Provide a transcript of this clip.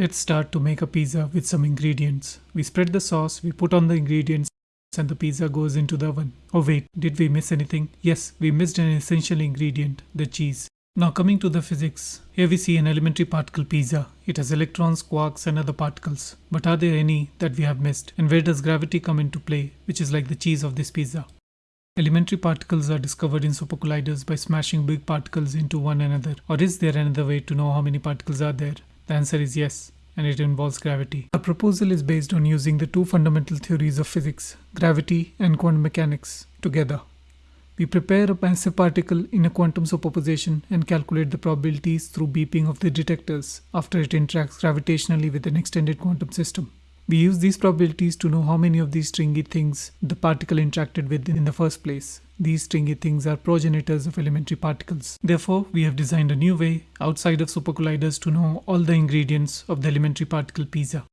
Let's start to make a pizza with some ingredients. We spread the sauce, we put on the ingredients, and the pizza goes into the oven. Oh wait, did we miss anything? Yes, we missed an essential ingredient, the cheese. Now coming to the physics, here we see an elementary particle pizza. It has electrons, quarks and other particles. But are there any that we have missed? And where does gravity come into play, which is like the cheese of this pizza? Elementary particles are discovered in supercolliders by smashing big particles into one another. Or is there another way to know how many particles are there? The answer is yes, and it involves gravity. Our proposal is based on using the two fundamental theories of physics, gravity and quantum mechanics, together. We prepare a massive particle in a quantum superposition and calculate the probabilities through beeping of the detectors after it interacts gravitationally with an extended quantum system. We use these probabilities to know how many of these stringy things the particle interacted with in the first place. These stringy things are progenitors of elementary particles. Therefore, we have designed a new way outside of supercolliders to know all the ingredients of the elementary particle pizza.